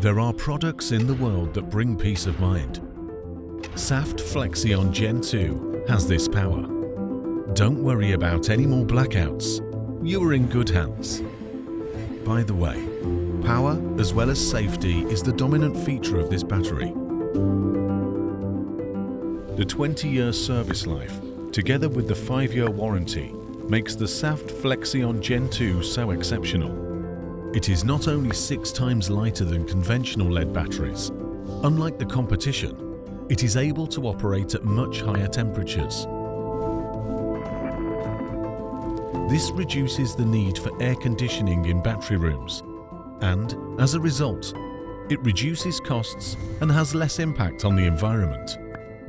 There are products in the world that bring peace of mind. Saft Flexion Gen 2 has this power. Don't worry about any more blackouts. You are in good hands. By the way, power as well as safety is the dominant feature of this battery. The 20-year service life, together with the 5-year warranty, makes the Saft Flexion Gen 2 so exceptional. It is not only six times lighter than conventional lead batteries. Unlike the competition, it is able to operate at much higher temperatures. This reduces the need for air conditioning in battery rooms and, as a result, it reduces costs and has less impact on the environment.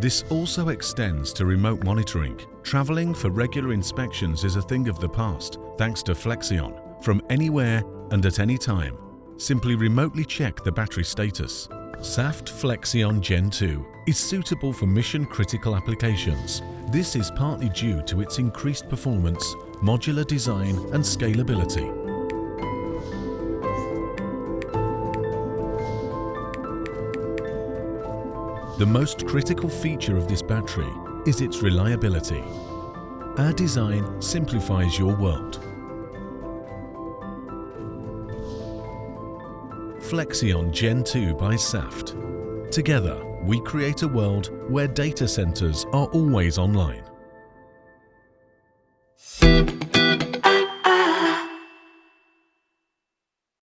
This also extends to remote monitoring. Travelling for regular inspections is a thing of the past thanks to Flexion. From anywhere and at any time, simply remotely check the battery status. Saft Flexion Gen 2 is suitable for mission-critical applications. This is partly due to its increased performance, modular design and scalability. The most critical feature of this battery is its reliability. Our design simplifies your world. Flexion Gen 2 by Saft. Together, we create a world where data centers are always online.